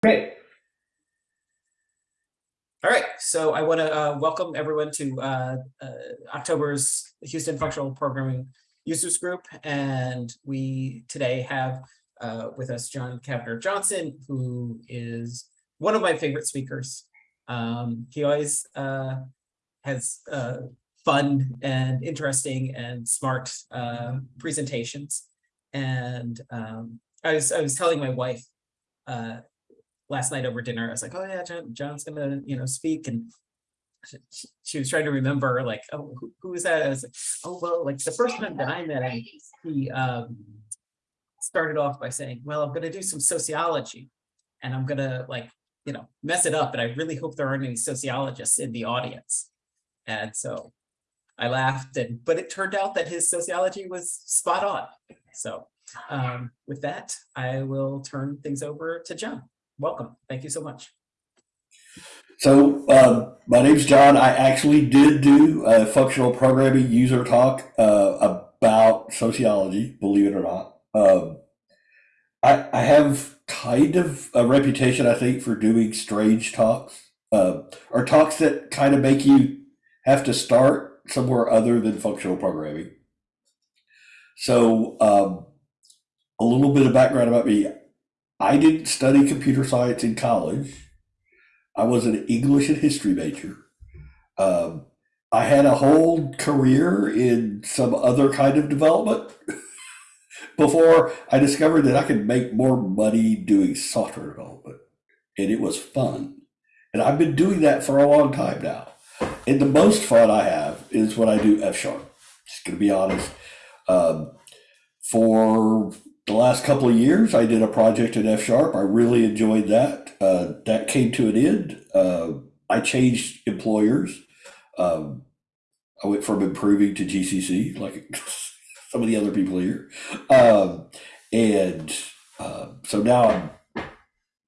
Great. All right, so I want to uh, welcome everyone to uh, uh, October's Houston Functional Programming Users Group. And we today have uh, with us John Kavner Johnson, who is one of my favorite speakers. Um, he always uh, has uh, fun and interesting and smart presentations. And um, I was I was telling my wife uh, last night over dinner, I was like, oh yeah, John, John's gonna, you know, speak. And she, she was trying to remember like, oh, who, is that? I was like, oh, well, like the first time that I met him, he um, started off by saying, well, I'm gonna do some sociology and I'm gonna like, you know, mess it up. And I really hope there aren't any sociologists in the audience. And so I laughed and, but it turned out that his sociology was spot on. So um, with that, I will turn things over to John welcome. Thank you so much. So uh, my name's John. I actually did do a functional programming user talk uh, about sociology, believe it or not. Um, I, I have kind of a reputation, I think, for doing strange talks uh, or talks that kind of make you have to start somewhere other than functional programming. So um, a little bit of background about me. I didn't study computer science in college. I was an English and history major. Um, I had a whole career in some other kind of development before I discovered that I could make more money doing software development. And it was fun. And I've been doing that for a long time now. And the most fun I have is when I do F sharp. Just gonna be honest. Um, for the last couple of years, I did a project in F Sharp. I really enjoyed that. Uh, that came to an end. Uh, I changed employers. Um, I went from improving to GCC, like some of the other people here. Um, and uh, so now I'm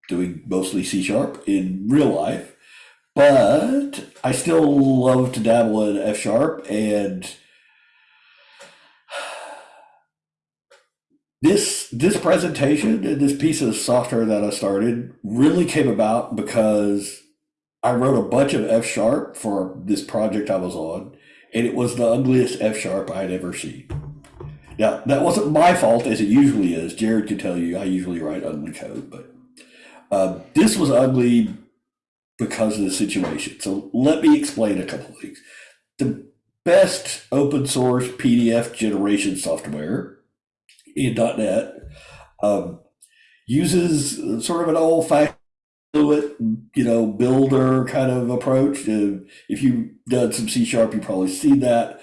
doing mostly C Sharp in real life, but I still love to dabble in F Sharp and this this presentation and this piece of software that I started really came about because I wrote a bunch of F sharp for this project I was on, and it was the ugliest F sharp I'd ever seen. Now that wasn't my fault, as it usually is. Jared can tell you I usually write ugly code, but uh, this was ugly because of the situation. So let me explain a couple things. The best open source PDF generation software in .NET um, uses sort of an old fashioned fluid, you know, builder kind of approach. Uh, if you've done some C sharp, you probably seen that.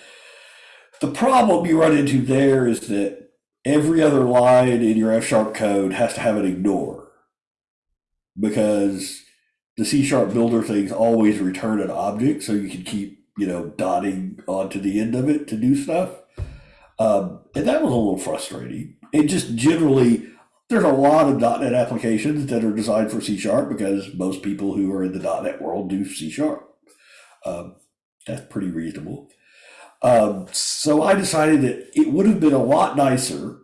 The problem you run into there is that every other line in your F sharp code has to have an ignore because the C sharp builder things always return an object, so you can keep you know dotting onto the end of it to do stuff. Um, and that was a little frustrating. It just generally, there's a lot of .NET applications that are designed for C Sharp because most people who are in the .NET world do C Sharp. Um, that's pretty reasonable. Um, so I decided that it would have been a lot nicer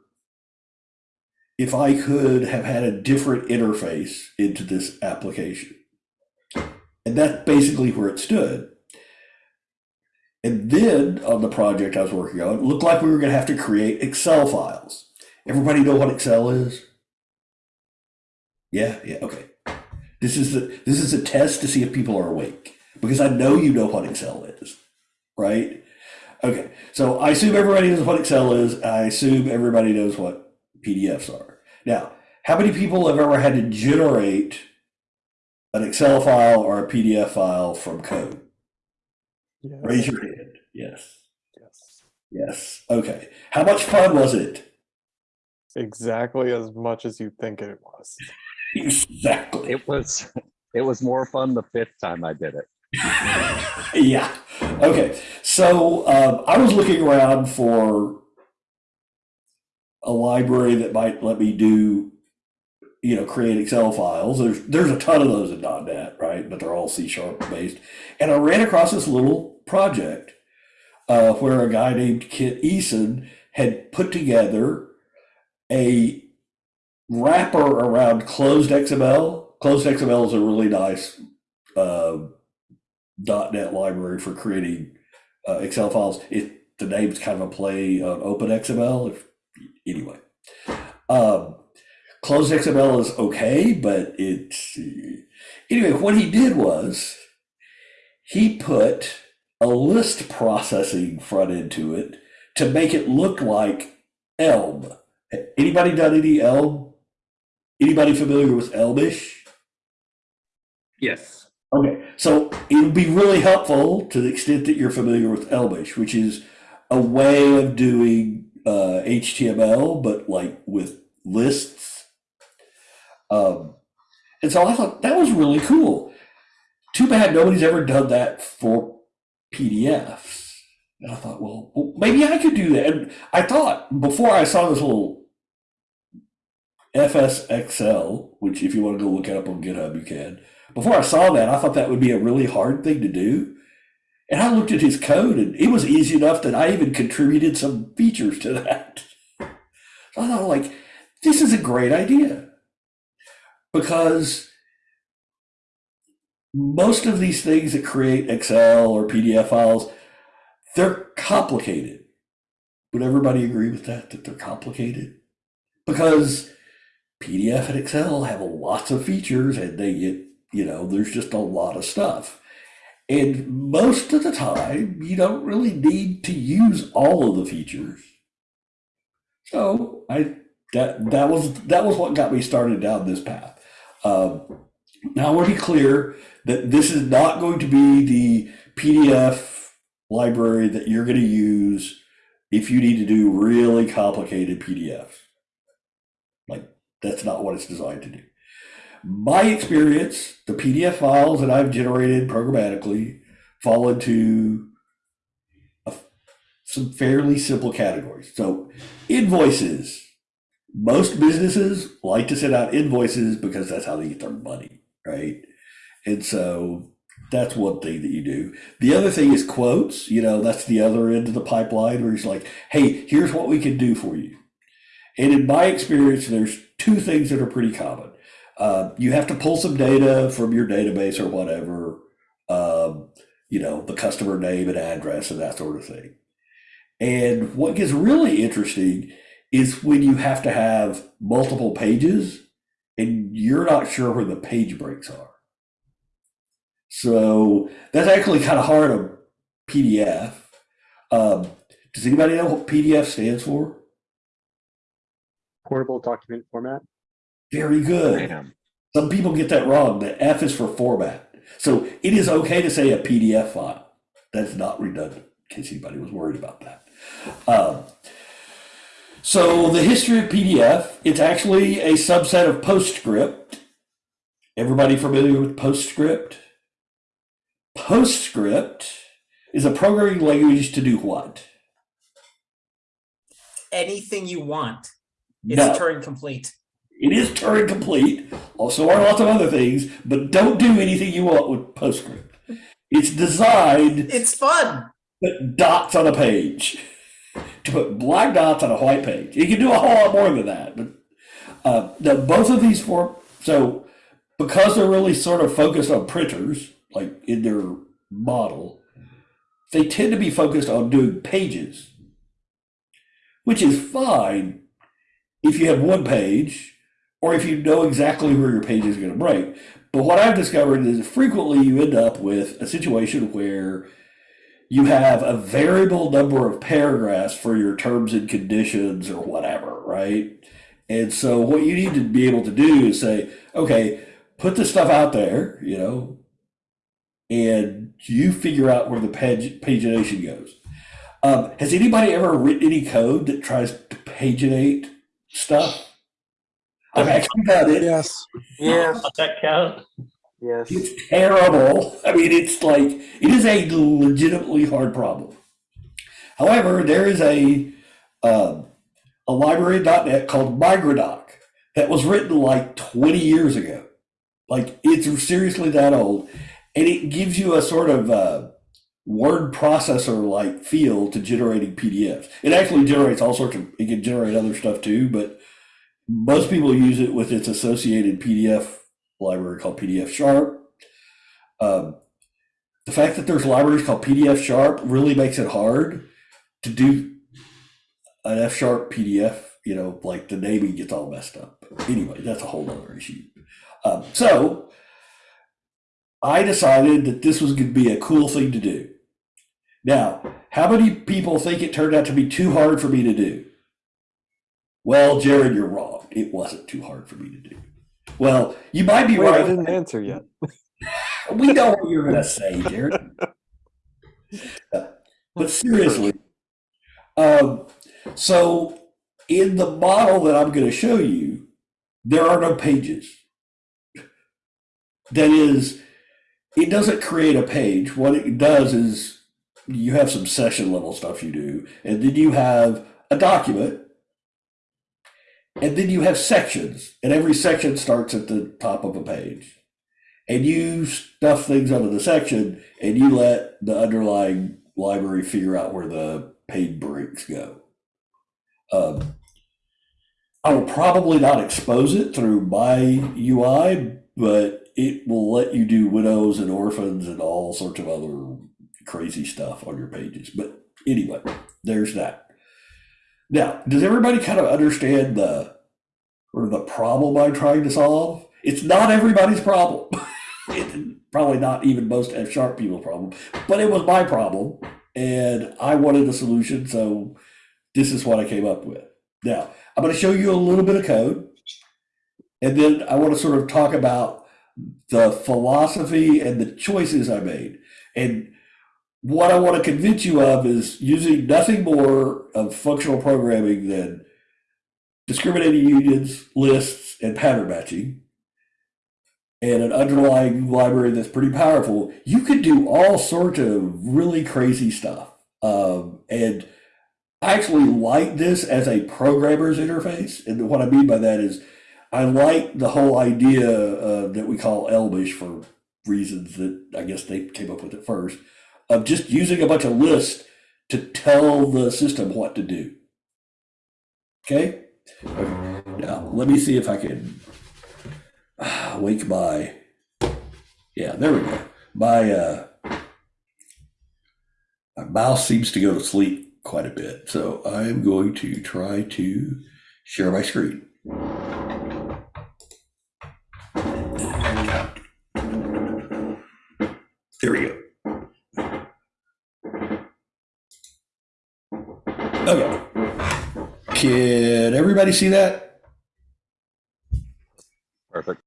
if I could have had a different interface into this application. And that's basically where it stood. And then on the project I was working on, it looked like we were going to have to create Excel files. Everybody know what Excel is? Yeah, yeah, okay. This is the this is a test to see if people are awake because I know you know what Excel is, right? Okay, so I assume everybody knows what Excel is. I assume everybody knows what PDFs are. Now, how many people have ever had to generate an Excel file or a PDF file from code? Yes. Raise your hand. Yes. Yes. Yes. Okay. How much fun was it? Exactly as much as you think it was. exactly. It was it was more fun the fifth time I did it. yeah. Okay. So um, I was looking around for a library that might let me do, you know, create Excel files. There's there's a ton of those in .NET, right? But they're all C sharp based. And I ran across this little project uh, where a guy named Kit Eason had put together a wrapper around ClosedXML Closed XML is a really nice uh, .NET library for creating uh, Excel files. It the name's kind of a play on OpenXML. If, anyway, um, ClosedXML is okay, but it's anyway. What he did was he put a list processing front end to it to make it look like Elm. Anybody done any Elm? Anybody familiar with Elmish? Yes. Okay, so it would be really helpful to the extent that you're familiar with Elmish, which is a way of doing uh, HTML, but like with lists. Um, and so I thought that was really cool. Too bad nobody's ever done that for PDFs. And I thought, well, maybe I could do that. And I thought before I saw this little FsExcel, which if you want to go look it up on GitHub, you can. Before I saw that, I thought that would be a really hard thing to do. And I looked at his code and it was easy enough that I even contributed some features to that. So I thought, like, this is a great idea. Because most of these things that create Excel or PDF files, they're complicated. Would everybody agree with that, that they're complicated? Because PDF and Excel have lots of features and they get, you know, there's just a lot of stuff. And most of the time, you don't really need to use all of the features. So I that that was that was what got me started down this path. Um, now I want to be clear that this is not going to be the PDF library that you're going to use if you need to do really complicated PDFs. Like that's not what it's designed to do. My experience, the PDF files that I've generated programmatically fall into a, some fairly simple categories. So invoices. Most businesses like to send out invoices because that's how they get their money, right? And so that's one thing that you do. The other thing is quotes. You know, that's the other end of the pipeline where it's like, hey, here's what we can do for you. And in my experience, there's two things that are pretty common. Uh, you have to pull some data from your database or whatever, um, you know, the customer name and address and that sort of thing. And what gets really interesting is when you have to have multiple pages and you're not sure where the page breaks are. So that's actually kind of hard on PDF. Um, does anybody know what PDF stands for? portable document format. Very good. Bam. Some people get that wrong. The F is for format. So it is okay to say a PDF file. That's not redundant, in case anybody was worried about that. Um, so the history of PDF, it's actually a subset of PostScript. Everybody familiar with PostScript? PostScript is a programming language to do what? Anything you want. It's No. Turing complete. It is Turing complete. Also are lots of other things, but don't do anything you want with PostScript. It's designed It's fun. dots on a page, to put black dots on a white page. You can do a whole lot more than that. But uh, now both of these form so because they're really sort of focused on printers, like in their model, they tend to be focused on doing pages, which is fine if you have one page or if you know exactly where your page is going to break. But what I've discovered is frequently you end up with a situation where you have a variable number of paragraphs for your terms and conditions or whatever, right? And so what you need to be able to do is say, okay, put the stuff out there, you know, and you figure out where the page pagination goes. Um, has anybody ever written any code that tries to paginate stuff? I've actually got it. Yes. Yes. Does that count? Yes. It's terrible. I mean, it's like it is a legitimately hard problem. However, there is a um, a library .NET called Migradoc that was written like 20 years ago. Like it's seriously that old, and it gives you a sort of uh, word processor like feel to generating PDFs. It actually generates all sorts of. It can generate other stuff too, but most people use it with its associated PDF library called PDF Sharp. Um, the fact that there's libraries called PDF Sharp really makes it hard to do an F Sharp PDF. You know, like the naming gets all messed up. Anyway, that's a whole other issue. Um, so I decided that this was going to be a cool thing to do. Now, how many people think it turned out to be too hard for me to do? Well, Jared, you're wrong. It wasn't too hard for me to do. Well, you might be Wait, I didn't answer yet. We know what you're going to say, Jared. but seriously, um, so in the model that I'm going to show you, there are no pages. That is, it doesn't create a page. What it does is you have some session level stuff you do, and then you have a document, and then you have sections, and every section starts at the top of a page. And you stuff things under the section, and you let the underlying library figure out where the paid breaks go. Um, I will probably not expose it through my UI, but it will let you do widows and orphans and all sorts of other crazy stuff on your pages. But anyway, there's that. Now, does everybody kind of understand the or the problem I'm trying to solve? It's not everybody's problem. it, probably not even most F sharp people's problem, but it was my problem, and I wanted a solution, so this is what I came up with. Now, I'm going to show you a little bit of code, and then I want to sort of talk about the philosophy and the choices I made. And what I want to convince you of is using nothing more of functional programming than discriminating unions, lists, and pattern matching, and an underlying library that's pretty powerful. You could do all sorts of really crazy stuff. Um, and I actually like this as a programmer's interface. And what I mean by that is I like the whole idea uh, that we call Elmish for reasons that I guess they came up with it first of just using a bunch of lists to tell the system what to do. Okay? Now, let me see if I can uh, wake my, yeah, there we go. My, uh, my mouse seems to go to sleep quite a bit. So I'm going to try to share my screen. Can everybody see that? Perfect.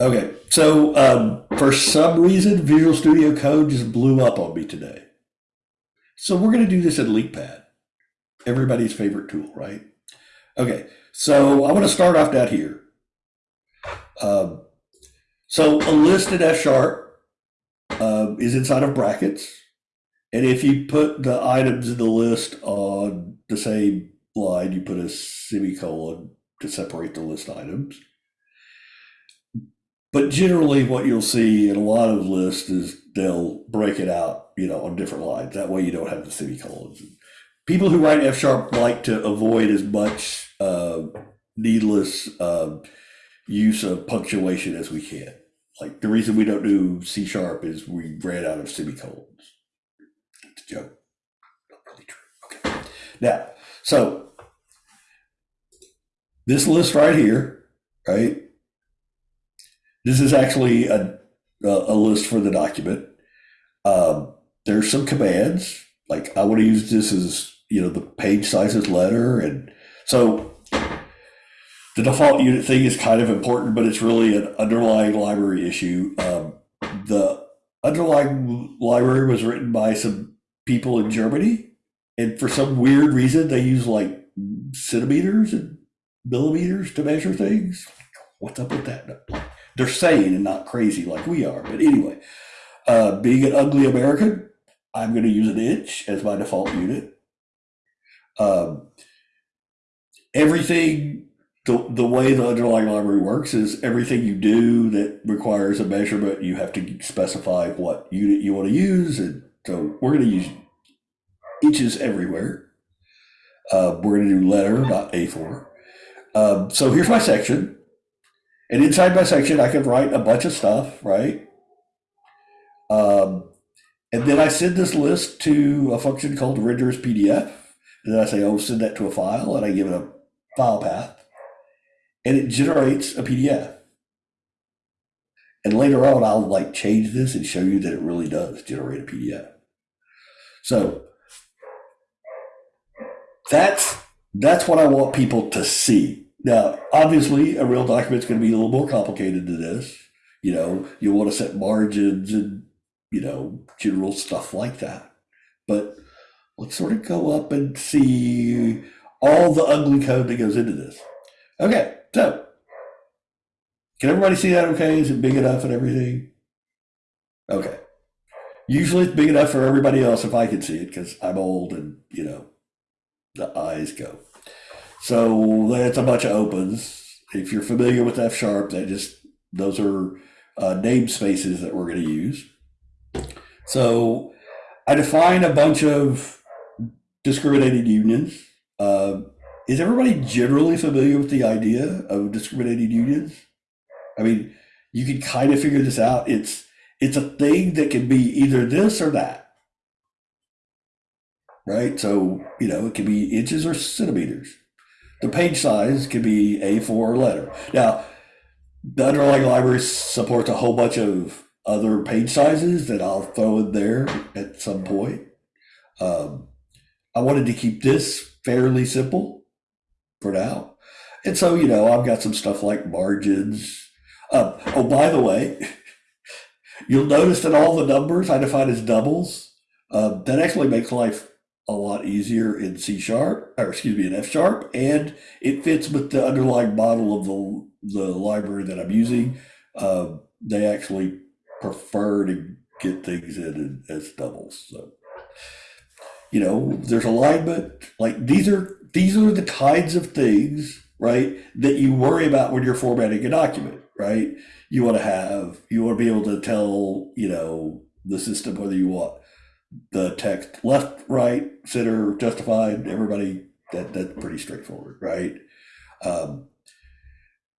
Okay. So um, for some reason, Visual Studio Code just blew up on me today. So we're going to do this in LINQPad, everybody's favorite tool, right? Okay. So I want to start off down here. Um, so a list in F sharp um, is inside of brackets. And if you put the items in the list on the same line, you put a semicolon to separate the list items. But generally, what you'll see in a lot of lists is they'll break it out, you know, on different lines. That way, you don't have the semicolons. People who write F sharp like to avoid as much uh, needless uh, use of punctuation as we can. Like the reason we don't do C sharp is we ran out of semicolons. It's a joke. Not really true. Okay. Now, so this list right here, right? This is actually a, a list for the document. Um, there's some commands, like I want to use this as, you know, the page sizes letter. And so the default unit thing is kind of important, but it's really an underlying library issue. Um, the underlying library was written by some people in Germany. And for some weird reason, they use like centimeters and millimeters to measure things. What's up with that? They're sane and not crazy like we are. But anyway, uh, being an ugly American, I'm going to use an inch as my default unit. Um, everything, the, the way the underlying library works is everything you do that requires a measurement, you have to specify what unit you want to use. And so we're going to use inches everywhere. Uh, we're going to do letter, not A4. Um, so here's my section. And inside my section, I can write a bunch of stuff, right? Um, and then I send this list to a function called renders PDF. And then I say, oh, send that to a file, and I give it a file path. And it generates a PDF. And later on, I'll like change this and show you that it really does generate a PDF. So that's that's what I want people to see. Now, obviously, a real document is going to be a little more complicated than this. You know, you want to set margins and you know general stuff like that. But let's sort of go up and see all the ugly code that goes into this. Okay, so can everybody see that okay? Is it big enough and everything? Okay. Usually it's big enough for everybody else if I can see it because I'm old and, you know, the eyes go. So that's a bunch of opens. If you're familiar with F sharp, that just, those are uh, namespaces that we're going to use. So I define a bunch of discriminated unions. Uh, is everybody generally familiar with the idea of discriminated unions? I mean, you can kind of figure this out. It's it's a thing that can be either this or that. Right? So, you know, it can be inches or centimeters. The page size can be A4 or letter. Now, the underlying library supports a whole bunch of other page sizes that I'll throw in there at some point. Um, I wanted to keep this fairly simple for now. And so, you know, I've got some stuff like margins, uh, oh, by the way, you'll notice that all the numbers I define as doubles. Uh, that actually makes life a lot easier in C sharp, or excuse me, in F sharp, and it fits with the underlying model of the the library that I'm using. Uh, they actually prefer to get things in as doubles. So, you know, there's alignment. Like these are these are the kinds of things, right, that you worry about when you're formatting a document right? You want to have, you want to be able to tell, you know, the system whether you want the text left, right, center, justified, everybody, that that's pretty straightforward, right? Um,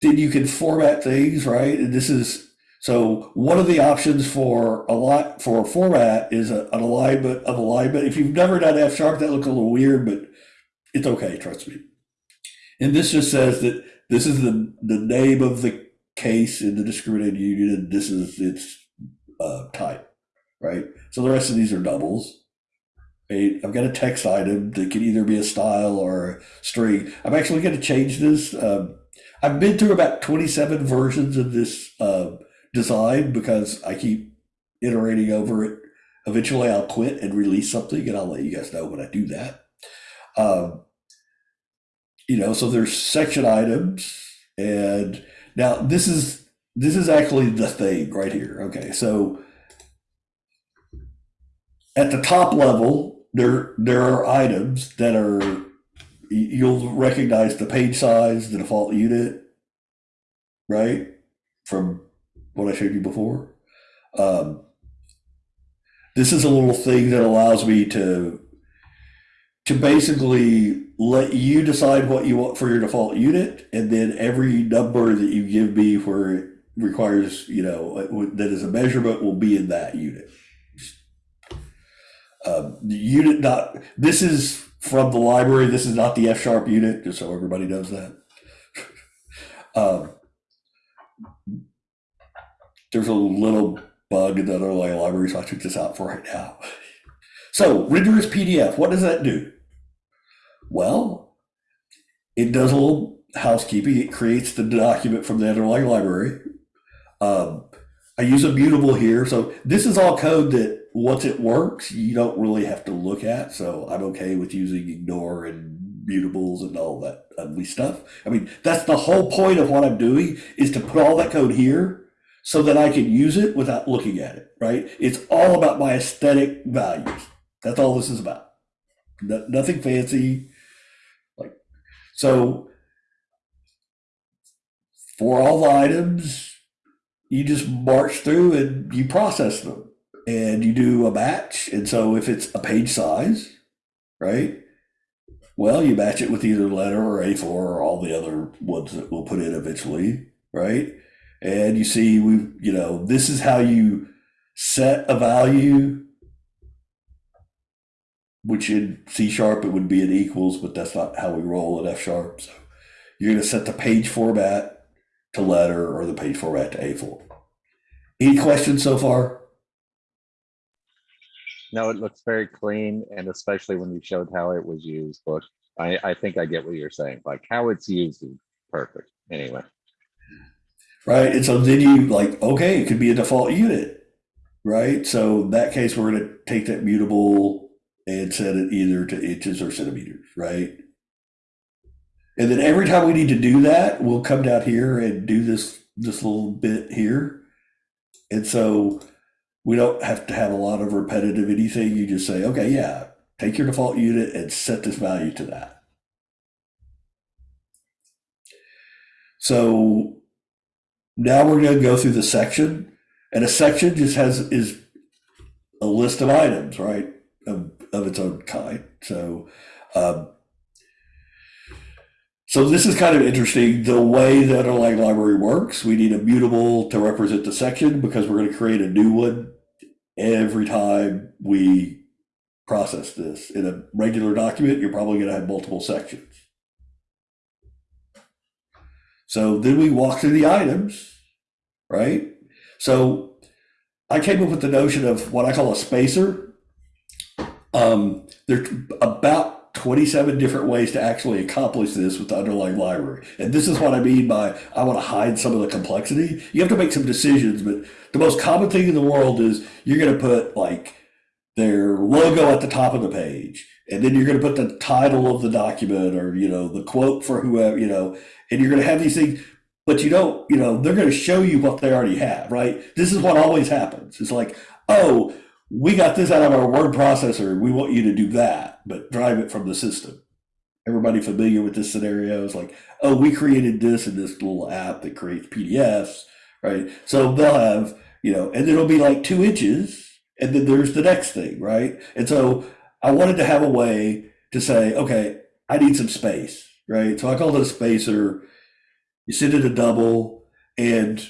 then you can format things, right? And this is, so one of the options for a lot for format is a, an alignment of alignment. If you've never done F sharp, that looks a little weird, but it's okay, trust me. And this just says that this is the, the name of the case in the discriminated union, and this is its uh, type, right? So the rest of these are doubles. I've got a text item that can either be a style or a string. I'm actually going to change this. Um, I've been through about 27 versions of this uh, design because I keep iterating over it. Eventually, I'll quit and release something, and I'll let you guys know when I do that. Um, you know, so there's section items, and now this is this is actually the thing right here. Okay, so at the top level, there there are items that are you'll recognize the page size, the default unit, right? From what I showed you before. Um, this is a little thing that allows me to to basically let you decide what you want for your default unit, and then every number that you give me where it requires, you know, that is a measurement will be in that unit. The unit not this is from the library. This is not the F sharp unit, just so everybody knows that. um, there's a little bug in the underlying library, so I took this out for right now. So as PDF, what does that do? Well, it does a little housekeeping. It creates the document from the underlying library. Um, I use a mutable here. So this is all code that once it works, you don't really have to look at. So I'm okay with using ignore and mutables and all that ugly stuff. I mean, that's the whole point of what I'm doing is to put all that code here so that I can use it without looking at it, right? It's all about my aesthetic values. That's all this is about. No, nothing fancy. Like, so for all the items, you just march through and you process them and you do a batch. And so if it's a page size, right? Well, you batch it with either letter or A4 or all the other ones that we'll put in eventually. right? And you see, we, you know, this is how you set a value, which in C sharp it would be an equals, but that's not how we roll in F sharp. So you're going to set the page format to letter or the page format to A4. Any questions so far? No, it looks very clean and especially when you showed how it was used, but I, I think I get what you're saying. Like how it's used is perfect. Anyway, right? And so then you like, okay, it could be a default unit, right? So in that case, we're going to take that mutable and set it either to inches or centimeters, right? And then every time we need to do that, we'll come down here and do this this little bit here. And so we don't have to have a lot of repetitive anything. You just say, okay, yeah, take your default unit and set this value to that. So now we're going to go through the section, and a section just has is a list of items, right, of, of its own kind. So, um, so this is kind of interesting. The way that a line library works, we need a mutable to represent the section because we're going to create a new one every time we process this. In a regular document, you're probably going to have multiple sections. So then we walk through the items, right? So I came up with the notion of what I call a spacer. Um, there's about 27 different ways to actually accomplish this with the underlying library. And this is what I mean by I want to hide some of the complexity. You have to make some decisions, but the most common thing in the world is you're going to put like their logo at the top of the page. And then you're going to put the title of the document or, you know, the quote for whoever, you know, and you're going to have these things, but you don't, you know, they're going to show you what they already have, right? This is what always happens. It's like, oh, we got this out of our word processor. We want you to do that, but drive it from the system. Everybody familiar with this scenario is like, oh, we created this in this little app that creates PDFs, right? So they'll have, you know, and it'll be like two inches, and then there's the next thing, right? And so I wanted to have a way to say, okay, I need some space, right? So I called it a spacer. You send it a double, and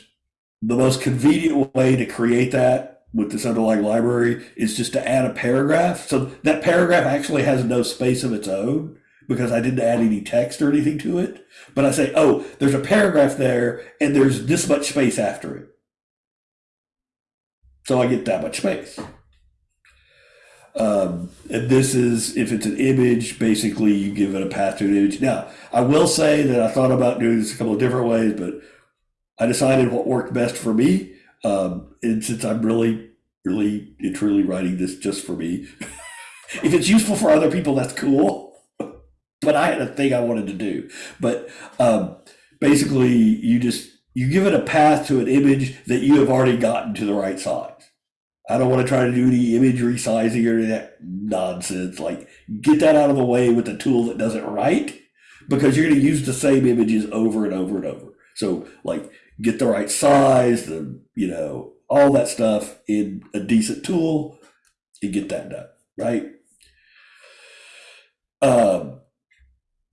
the most convenient way to create that with this underlying library is just to add a paragraph. So that paragraph actually has no space of its own because I didn't add any text or anything to it. But I say, oh, there's a paragraph there and there's this much space after it. So I get that much space. Um, and this is, if it's an image, basically you give it a path to an image. Now, I will say that I thought about doing this a couple of different ways, but I decided what worked best for me. Um, and since I'm really, really, and truly writing this just for me, if it's useful for other people, that's cool. but I had a thing I wanted to do. But um, basically, you just you give it a path to an image that you have already gotten to the right size. I don't want to try to do any image resizing or that nonsense. Like, get that out of the way with a tool that does it right, because you're going to use the same images over and over and over. So, like, get the right size, the you know all that stuff in a decent tool, and get that done right. Um,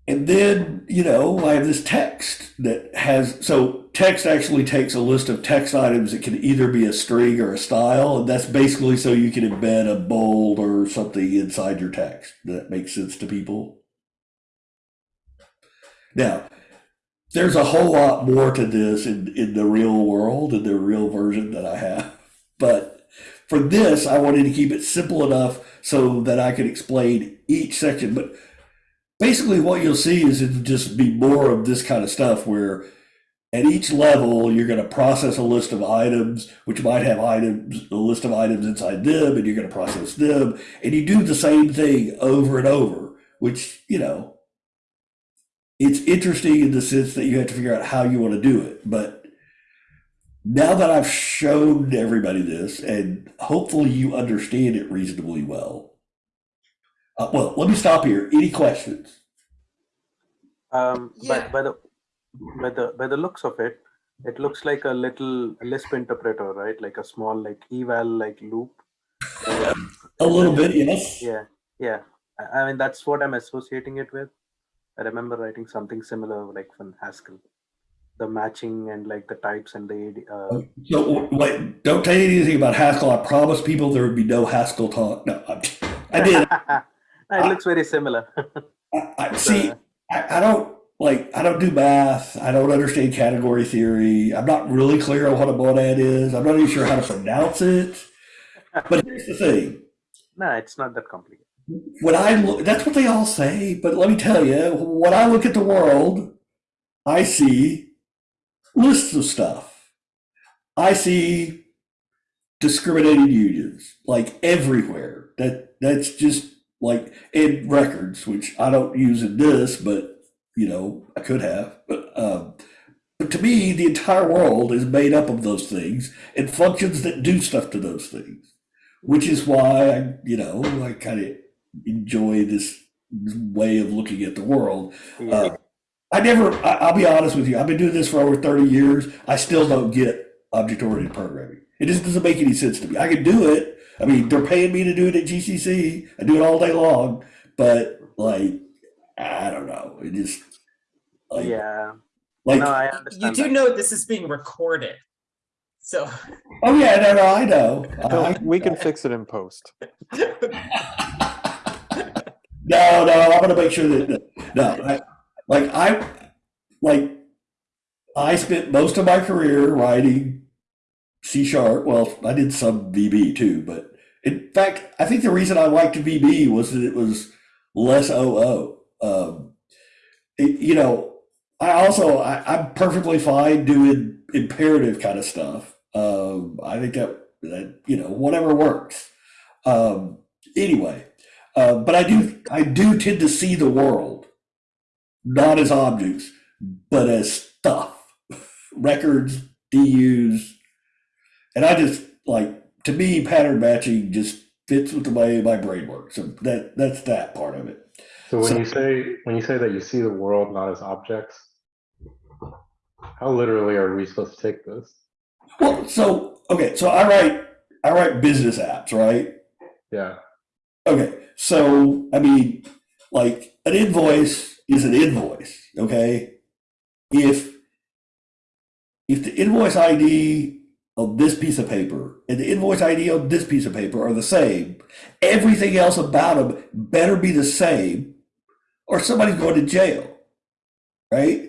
and then you know I have this text that has so text actually takes a list of text items that can either be a string or a style, and that's basically so you can embed a bold or something inside your text. That makes sense to people. Now, there's a whole lot more to this in, in the real world, in the real version that I have. But for this, I wanted to keep it simple enough so that I could explain each section. But basically, what you'll see is it'll just be more of this kind of stuff where at each level, you're going to process a list of items, which might have items, a list of items inside them, and you're going to process them. And you do the same thing over and over, which, you know, it's interesting in the sense that you have to figure out how you want to do it. But now that I've shown everybody this, and hopefully you understand it reasonably well. Uh, well, let me stop here. Any questions? Um, Yeah. but by the by the by the looks of it, it looks like a little Lisp interpreter, right? Like a small like eval like loop. A little bit, yes. Yeah, yeah. I, I mean that's what I'm associating it with. I remember writing something similar like from Haskell. the matching and like the types and the uh, So wait, don't tell you anything about Haskell. I promised people there would be no Haskell talk. No, I'm, I did. No, it looks very similar. I, I see. I, I don't like. I don't do math. I don't understand category theory. I'm not really clear on what a monad is. I'm not even sure how to pronounce it. But here's the thing. no, it's not that complicated. When I look, that's what they all say. But let me tell you, when I look at the world, I see lists of stuff. I see discriminated unions like everywhere. That that's just like in records, which I don't use in this, but you know I could have. But um, but to me, the entire world is made up of those things and functions that do stuff to those things, which is why I you know I kind of enjoy this way of looking at the world. Yeah. Uh, I never, I, I'll be honest with you, I've been doing this for over 30 years. I still don't get object oriented programming. It just doesn't make any sense to me. I can do it. I mean, they're paying me to do it at GCC. I do it all day long, but like, I don't know. It just, like, yeah. like, no, I You do that. know this is being recorded. So, oh yeah, no, no, I know. I, Don't- We can fix it in post. No, no, I'm gonna make sure that no, I, like I, like I spent most of my career writing C sharp. Well, I did some VB too, but in fact, I think the reason I liked VB was that it was less OO. Um, it- you know, I also I, I'm perfectly fine doing imperative kind of stuff. Um, I think that that you know whatever works. Um, anyway. Uh, but I do I do tend to see the world not as objects, but as stuff, records, DUs, and I just like to me pattern matching just fits with the way my brain works. So that that's that part of it. So when So- you say when you say that you see the world not as objects, how literally are we supposed to take this? Well, so okay, so I write I write business apps, right? Yeah. Okay, so I mean, like an invoice is an invoice, okay? If if the invoice ID on this piece of paper and the invoice ID on this piece of paper are the same, everything else about them better be the same, or somebody's going to jail, right?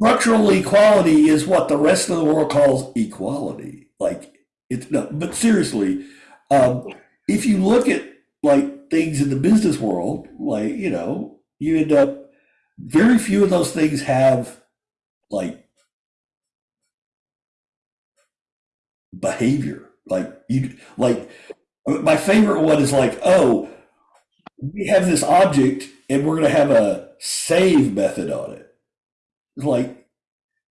Structural equality is what the rest of the world calls equality. Like it's no, but seriously, um, if you look at like things in the business world, like you know, you end up very few of those things have like behavior. Like you, like my favorite one is like, oh, we have this object and we're going to have a save method on it. Like,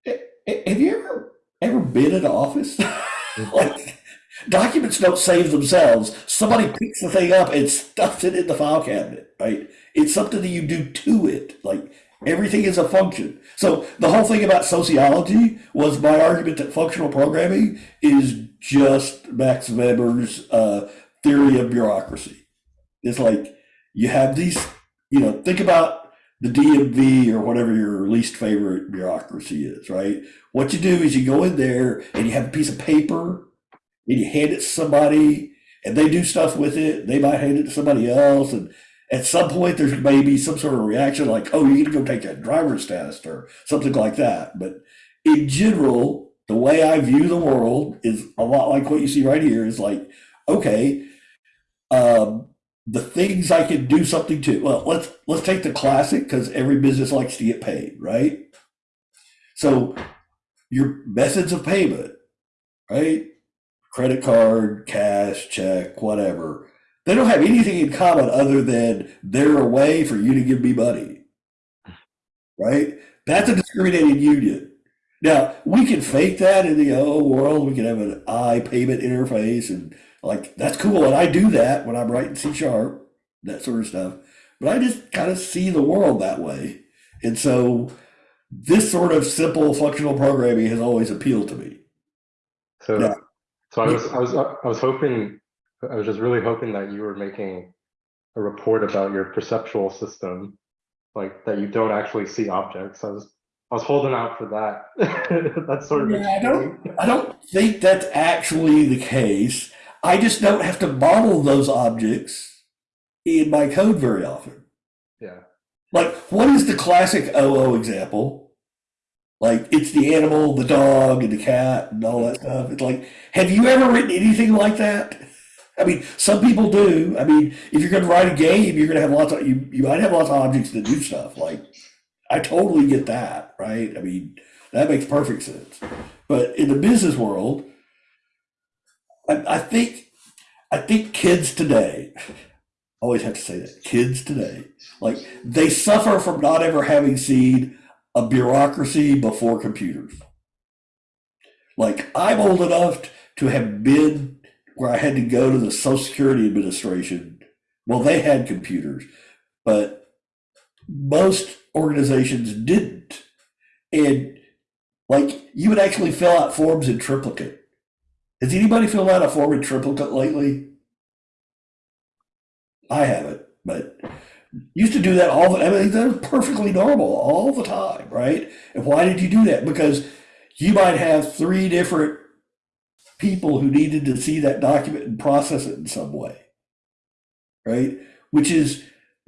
have you ever ever been in an office? like documents don't save themselves. Somebody picks the thing up and stuffs it in the file cabinet, right? It's something that you do to it. Like everything is a function. So the whole thing about sociology was my argument that functional programming is just Max Weber's uh, theory of bureaucracy. It's like you have these, you know, think about the DMV or whatever your least favorite bureaucracy is, right? What you do is you go in there and you have a piece of paper you hand it to somebody and they do stuff with it. They might hand it to somebody else. And at some point, there's maybe some sort of reaction like, oh, you need to go take a driver's test or something like that. But in general, the way I view the world is a lot like what you see right here is like, okay, um, the things I can do something to. Well, let's let's take the classic because every business likes to get paid, right? So your methods of payment, right? Credit card, cash, check, whatever. They don't have anything in common other than they're a way for you to give me money. Right? That's a discriminated union. Now, we can fake that in the O world. We can have an I payment interface and like that's cool. And I do that when I'm writing C sharp, that sort of stuff. But I just kind of see the world that way. And so this sort of simple functional programming has always appealed to me. So Yeah. So I was I was I was hoping I was just really hoping that you were making a report about your perceptual system, like that you don't actually see objects. I was I was holding out for that. That's sort of. Yeah, I don't, I don't think that's actually the case. I just don't have to model those objects in my code very often. Yeah. Like, what is the classic OO example? Like, it's the animal, the dog, and the cat, and all that stuff. It's like, have you ever written anything like that? I mean, some people do. I mean, if you're going to write a game, you're going to have lots of you. You might have lots of objects that do stuff. Like, I totally get that, right? I mean, that makes perfect sense. But in the business world, I, I think, I think kids today, always have to say that kids today, like they suffer from not ever having seen a bureaucracy before computers. Like I'm old enough to have been where I had to go to the Social Security Administration. Well, they had computers, but most organizations didn't. And like you would actually fill out forms in triplicate. Has anybody filled out a form in triplicate lately? I haven't, but used to do that all the I mean they're perfectly normal all the time, right? And why did you do that? Because you might have three different people who needed to see that document and process it in some way. Right? Which is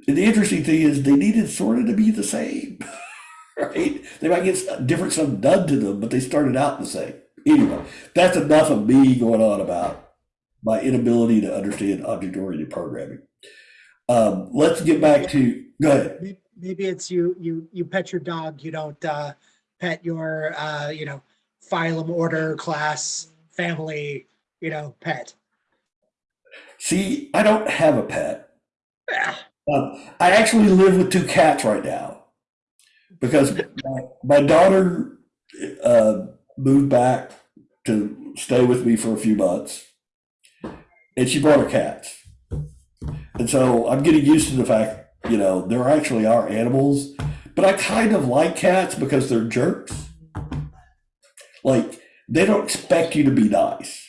the interesting thing is they needed sort of to be the same. Right? They might get different stuff done to them, but they started out the same. Anyway, that's enough of me going on about my inability to understand object-oriented programming. Um, let's get back to, go ahead. Maybe it's you, you, you pet your dog, you don't, uh, pet your, uh, you know, phylum, order, class, family, you know, pet. See, I don't have a pet. Ah, Um, I actually live with two cats right now because my, my daughter uh, moved back to stay with me for a few months, and she brought her cats. And so I'm getting used to the fact, you know, there actually are animals, but I kind of like cats because they're jerks. Like they don't expect you to be nice.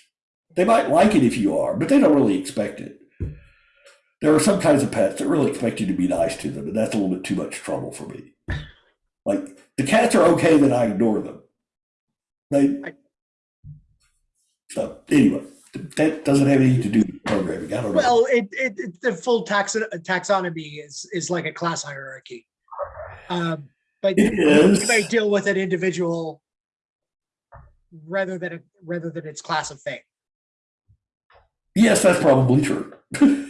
They might like it if you are, but they don't really expect it. There are some kinds of pets that really expect you to be nice to them, and that's a little bit too much trouble for me. Like the cats are okay that I ignore them. They so anyway, that doesn't have anything to do with programming. I don't know. Well, it, it, it- the full taxon, taxonomy is, is like a class hierarchy. Um, but you may deal with an individual rather than, a rather than its class of thing. Yes, that's probably true.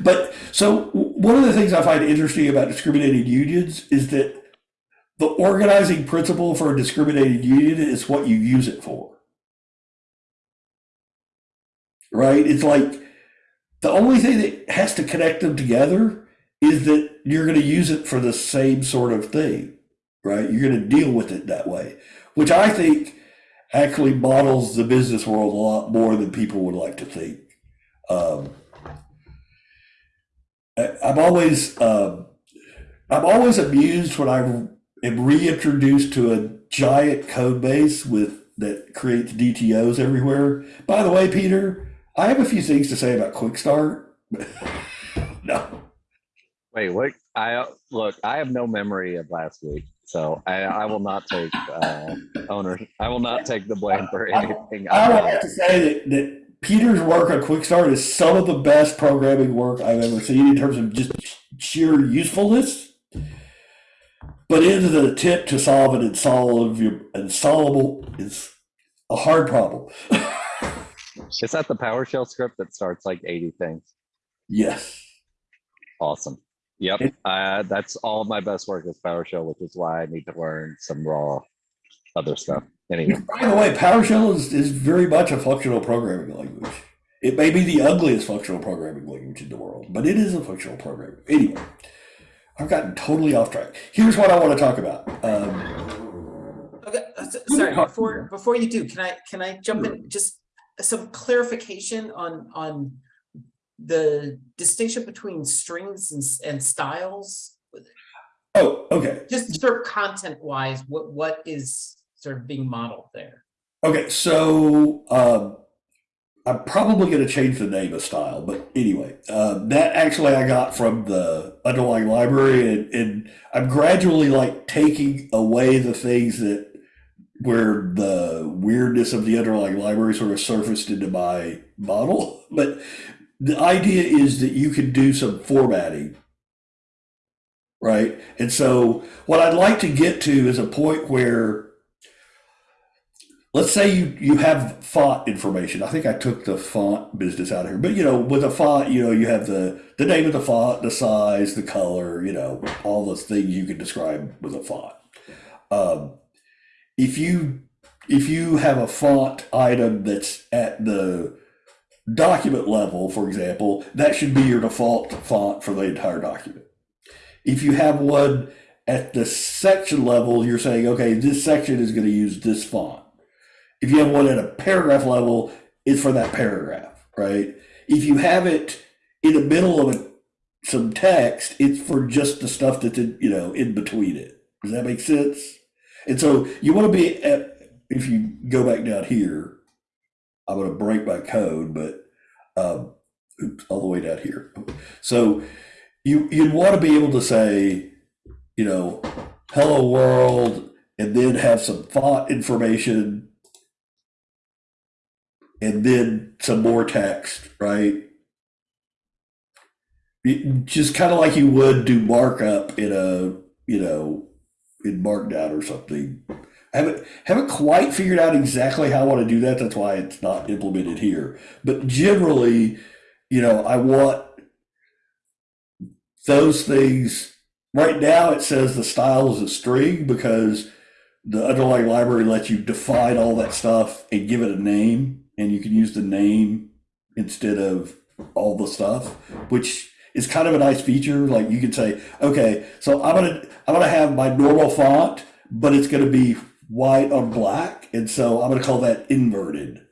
but so one of the things I find interesting about discriminating unions is that the organizing principle for a discriminating union is what you use it for. Right? It's like the only thing that has to connect them together is that you're going to use it for the same sort of thing, right? You're going to deal with it that way, which I think actually models the business world a lot more than people would like to think. Um, I, I'm always um, I'm always amused when I am reintroduced to a giant code base with that creates DTOs everywhere. By the way, Peter, I have a few things to say about Quick Start. no, Wait, what? I, look, I have no memory of last week, so I, I will not take, uh, owner, I will not take the blame for anything. I I've would have to say that, that Peter's work on Quick Start is some of the best programming work I've ever seen in terms of just sheer usefulness. But in the attempt to solve an insoluble, insoluble is a hard problem. Is that the PowerShell script that starts like eighty things? yes. Awesome. Yep, uh, that's all my best work is PowerShell, which is why I need to learn some raw other stuff. Anyway, By the way, PowerShell is, is very much a functional programming language. It may be the ugliest functional programming language in the world, but it is a functional programming. Anyway, I've gotten totally off track. Here's what I want to talk about. Um, Okay, uh, sorry, before, before you do, can I, can I jump in, just some clarification on, on the distinction between strings and, and styles? oh, okay. Just sort of content wise, what, what is sort of being modeled there? Okay, so um, I'm probably going to change the name of style, but anyway, uh, that actually I got from the underlying library, and, and I'm gradually like taking away the things that where the weirdness of the underlying library sort of surfaced into my model. But the idea is that you can do some formatting, right? And so what I'd like to get to is a point where let's say you you have font information. I think I took the font business out of here, but you know, with a font, you know, you have the the name of the font, the size, the color, you know, all those things you can describe with a font. Um, if you if you have a font item that's at the document level, for example, that should be your default font for the entire document. If you have one at the section level, you're saying, okay, this section is going to use this font. If you have one at a paragraph level, it's for that paragraph, right? If you have it in the middle of a, some text, it's for just the stuff that's in, you know in between it. Does that make sense? And so you want to be at, if you go back down here, I'm going to break my code, but um, oops, all the way down here. So you you'd want to be able to say, you know, hello world, and then have some font information, and then some more text, right? It- Just kind of like you would do markup in a, you know, in Markdown or something. I haven't haven't quite figured out exactly how I want to do that. That's why it's not implemented here. But generally, you know, I want those things. Right now, it says the style is a string because the underlying library lets you define all that stuff and give it a name, and you can use the name instead of all the stuff, which is kind of a nice feature. Like you can say, okay, so I'm gonna I'm gonna have my normal font, but it's gonna be white on black, and so I'm gonna call that inverted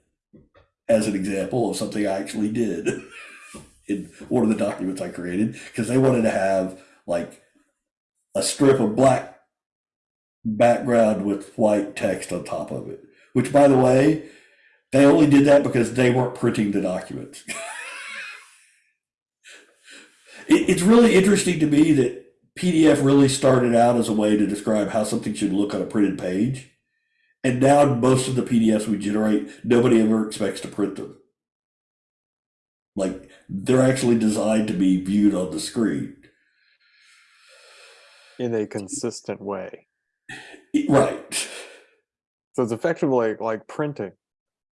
as an example of something I actually did in one of the documents I created because they wanted to have like a strip of black background with white text on top of it. Which, by the way, they only did that because they weren't printing the documents. it, it's really interesting to me that PDF really started out as a way to describe how something should look on a printed page. And now most of the PDFs we generate, nobody ever expects to print them. Like they're actually designed to be viewed on the screen. in a consistent way. Right. So it's effectively like, like printing,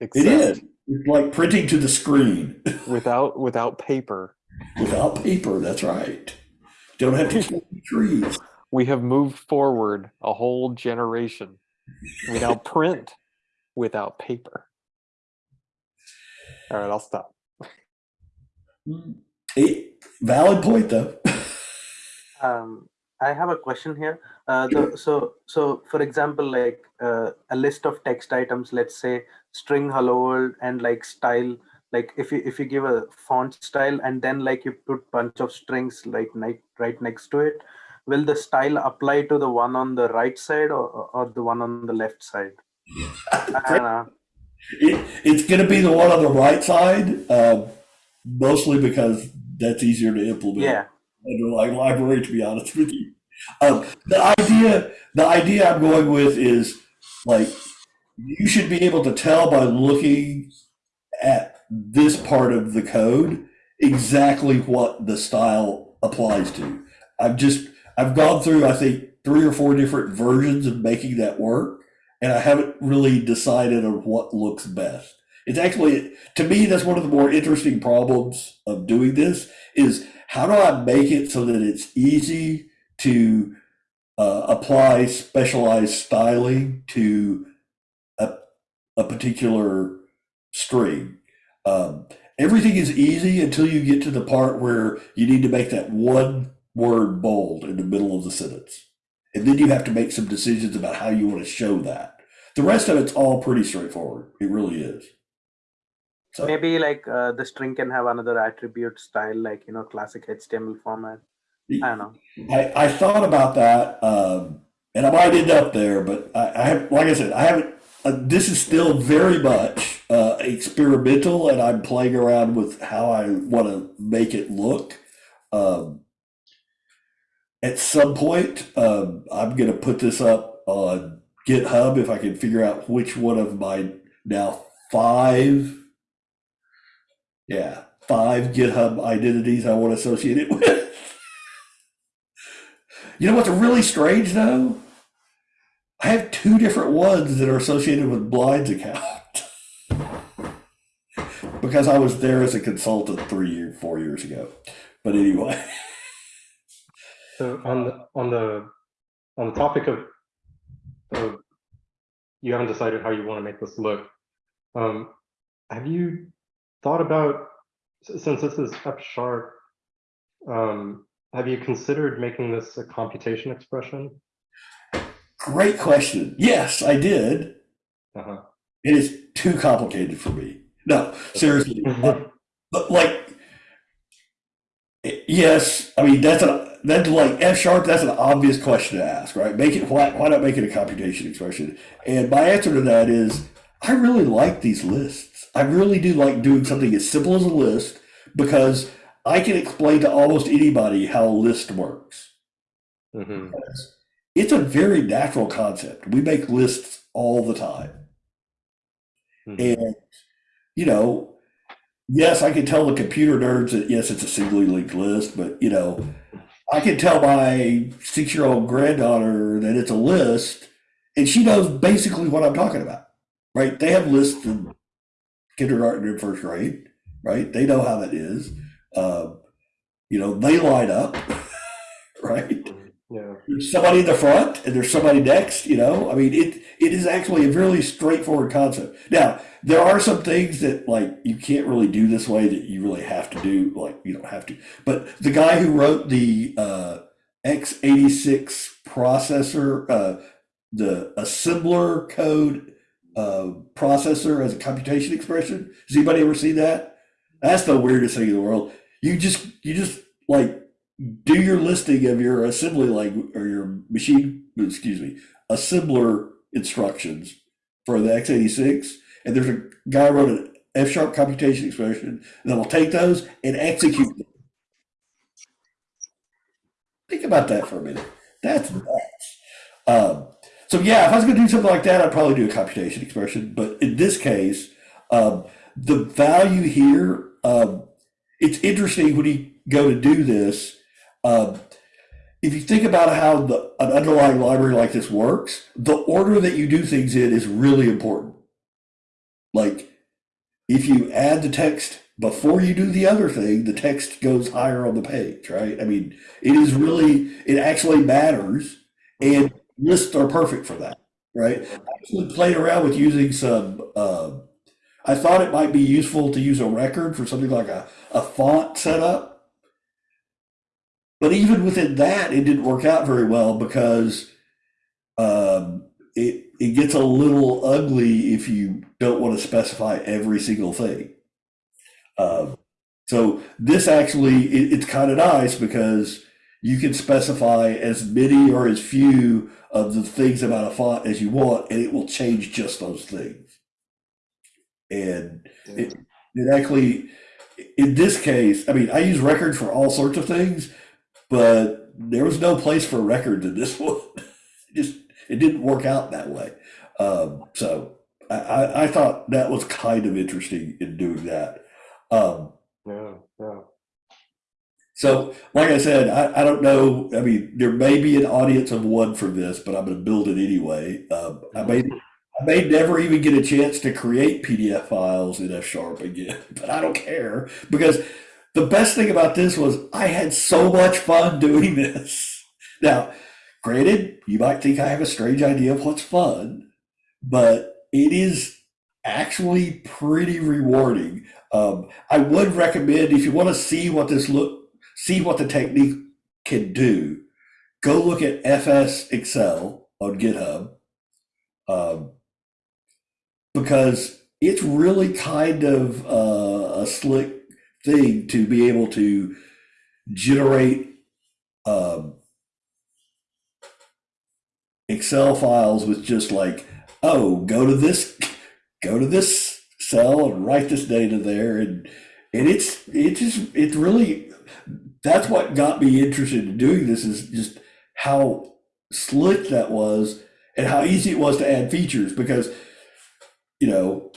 It is. It's like printing to the screen without without paper. Without paper. That's right. Don't have to kill trees. We have moved forward a whole generation. We now print without paper. All right, I'll stop. It, valid point though. Um, I have a question here. Uh, the, so, so for example, like uh, a list of text items, let's say string hello world and like style. Like if you if you give a font style and then like you put bunch of strings like right, right next to it, will the style apply to the one on the right side or, or the one on the left side? I don't know. It, it's going to be the one on the right side, uh, mostly because that's easier to implement. Yeah. underlying library, to be honest with you. Um, the idea, the idea I'm going with is like you should be able to tell by looking at this part of the code exactly what the style applies to. I've just I've gone through I think three or four different versions of making that work, and I haven't really decided on what looks best. It's actually to me that's one of the more interesting problems of doing this is how do I make it so that it's easy to uh, apply specialized styling to a, a particular string? Um, everything is easy until you get to the part where you need to make that one word bold in the middle of the sentence. And then you have to make some decisions about how you want to show that. The rest of it's all pretty straightforward. It really is. So, Maybe like uh, the string can have another attribute style, like you know, classic HTML format. I don't know. I, I thought about that, um, and I might end up there, but I, I have, like I said, I haven't. Uh, this is still very much uh, experimental, and I'm playing around with how I want to make it look. Um, at some point, um, I'm going to put this up on GitHub if I can figure out which one of my now five, yeah, five GitHub identities I want to associate it with. you know what's really strange though? I have two different ones that are associated with Blind's account. because I was there as a consultant three years, four years ago. But anyway. So on the, on the, on the topic of, of, you haven't decided how you want to make this look. Um, have you thought about, since this is F sharp, um, have you considered making this a computation expression? Great question. Yes, I did. Uh-huh. It is too complicated for me. No, seriously. uh, but like, yes, I mean that's a that's like F sharp. That's an obvious question to ask, right? Make it why why not make it a computation expression? And my answer to that is I really like these lists. I really do like doing something as simple as a list because I can explain to almost anybody how a list works. Mhm. It's a very natural concept. We make lists all the time. Mhm. And, you know, yes, I can tell the computer nerds that yes, it's a singly linked list, but you know, I can tell my six year old granddaughter that it's a list and she knows basically what I'm talking about, right? They have lists in kindergarten and first grade, right? They know how that is. Um, you know, they line up, right? Yeah. there's somebody in the front and there's somebody next you know? I mean it it is actually a really straightforward concept. Now there are some things that like you can't really do this way that you really have to do like you don't have to. But the guy who wrote the uh x86 processor uh the assembler code uh processor as a computation expression has anybody ever seen that? That's the weirdest thing in the world. You just you just like do your listing of your assembly language or your machine, excuse me, assembler instructions for the x86. And there's a guy wrote an F sharp computation expression that will take those and execute them. Think about that for a minute. That's nuts. Um, so yeah, if I was going to do something like that, I'd probably do a computation expression. But in this case, um, the value here, um, it's interesting when you go to do this. Um, if you think about how the, an underlying library like this works, the order that you do things in is really important. Like if you add the text before you do the other thing, the text goes higher on the page, right? I mean, it is really, it actually matters, and lists are perfect for that, right? I actually played around with using some, uh, I thought it might be useful to use a record for something like a, a font setup. But even within that, it didn't work out very well because um, it it gets a little ugly if you don't want to specify every single thing. Um, so this actually it, it's kind of nice because you can specify as many or as few of the things about a font as you want, and it will change just those things. And it, it actually, in this case, I mean, I use records for all sorts of things, but there was no place for records in this one. It just it didn't work out that way. Um, so I, I, I thought that was kind of interesting in doing that. Um, Yeah, yeah. so, like I said, I, I don't know. I mean, there may be an audience of one for this, but I'm going to build it anyway. Um, I may, I may never even get a chance to create PDF files in F sharp again, but I don't care because the best thing about this was I had so much fun doing this. Now, granted, you might think I have a strange idea of what's fun, but it is actually pretty rewarding. Um, I would recommend if you want to see what this look see what the technique can do, go look at FsExcel on GitHub um, because it's really kind of uh, a slick thing to be able to generate um, Excel files with just like, oh, go to this, go to this cell and write this data there. And and it's it just it's really that's what got me interested in doing this is just how slick that was and how easy it was to add features because you know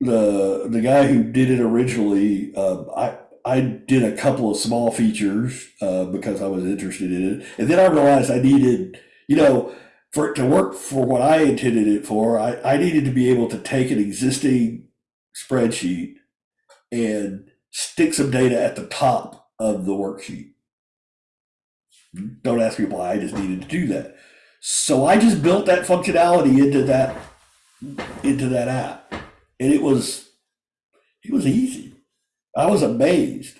the the guy who did it originally uh, I I did a couple of small features uh, because I was interested in it and then I realized I needed you know for it to work for what I intended it for, I, I needed to be able to take an existing spreadsheet and stick some data at the top of the worksheet. Don't ask me why, I just needed to do that. So I just built that functionality into that into that app. And it was it was easy. I was amazed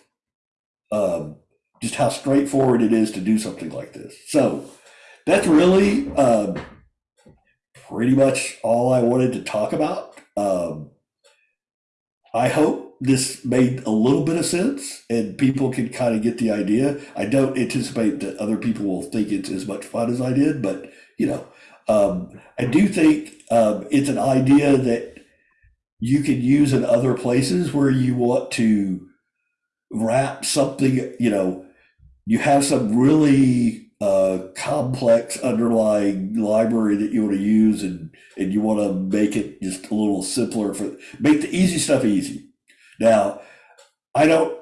um, just how straightforward it is to do something like this. So that's really um, pretty much all I wanted to talk about. Um, I hope this made a little bit of sense and people can kind of get the idea. I don't anticipate that other people will think it's as much fun as I did, but you know, um, I do think um, it's an idea that you can use in other places where you want to wrap something, you know, you have some really uh, complex underlying library that you want to use and and you want to make it just a little simpler for make the easy stuff easy. Now i don't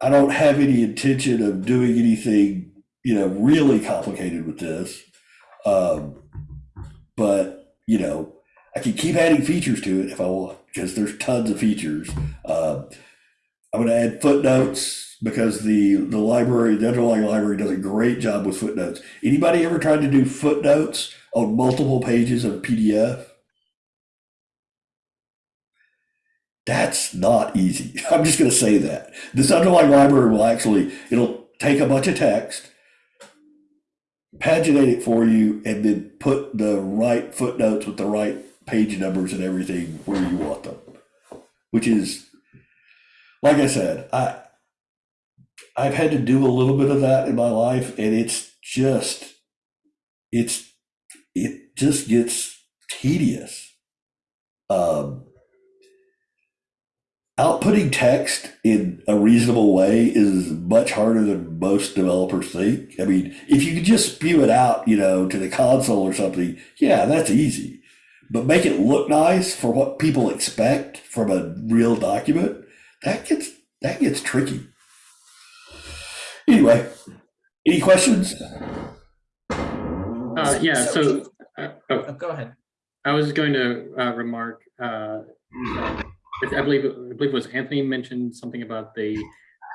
i don't have any intention of doing anything you know really complicated with this um, but you know i can keep adding features to it if i want because there's tons of features uh, i'm going to add footnotes because the the library, the underlying library, does a great job with footnotes. Anybody ever tried to do footnotes on multiple pages of PDF? That's not easy. I'm just going to say that this underlying library will actually it'll take a bunch of text, paginate it for you, and then put the right footnotes with the right page numbers and everything where you want them, which is like I said, I I've had to do a little bit of that in my life, and it's just, it's, it just gets tedious. Um, outputting text in a reasonable way is much harder than most developers think. I mean, if you could just spew it out, you know, to the console or something, yeah, that's easy. But make it look nice for what people expect from a real document, that gets that gets tricky. Anyway, any questions? Uh, yeah, so, uh, oh, Oh, Go ahead. I was going to uh, remark, uh, I I believe, I believe it was Anthony mentioned something about the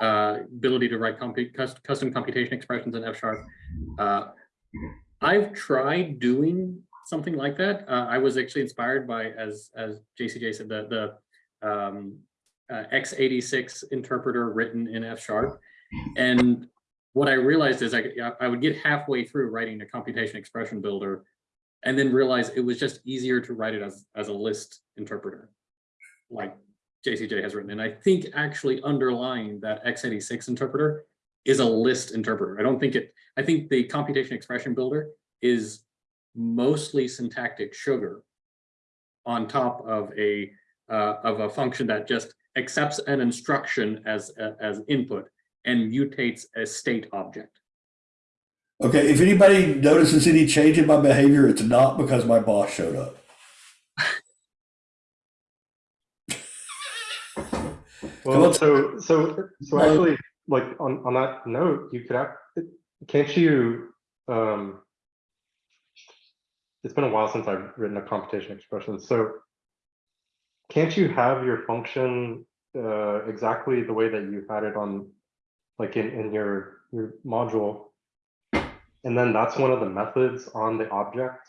uh, ability to write compu- custom computation expressions in F sharp. Uh, I've tried doing something like that. Uh, I was actually inspired by, as, as JCJ said, the, the um, uh, x86 interpreter written in F sharp. And what I realized is I, I would get halfway through writing a computation expression builder and then realize it was just easier to write it as, as a list interpreter, like JCJ has written. And I think actually underlying that x86 interpreter is a list interpreter. I don't think it, I think the computation expression builder is mostly syntactic sugar on top of a uh, of a function that just accepts an instruction as as input and mutates a state object. Okay, if anybody notices any change in my behavior, it's not because my boss showed up. Well, so so so actually, like on on that note, you could act. Can't you? Um, it's been a while since I've written a computation expression. So, can't you have your function uh, exactly the way that you had it on, like in in your your module, and then that's one of the methods on the object.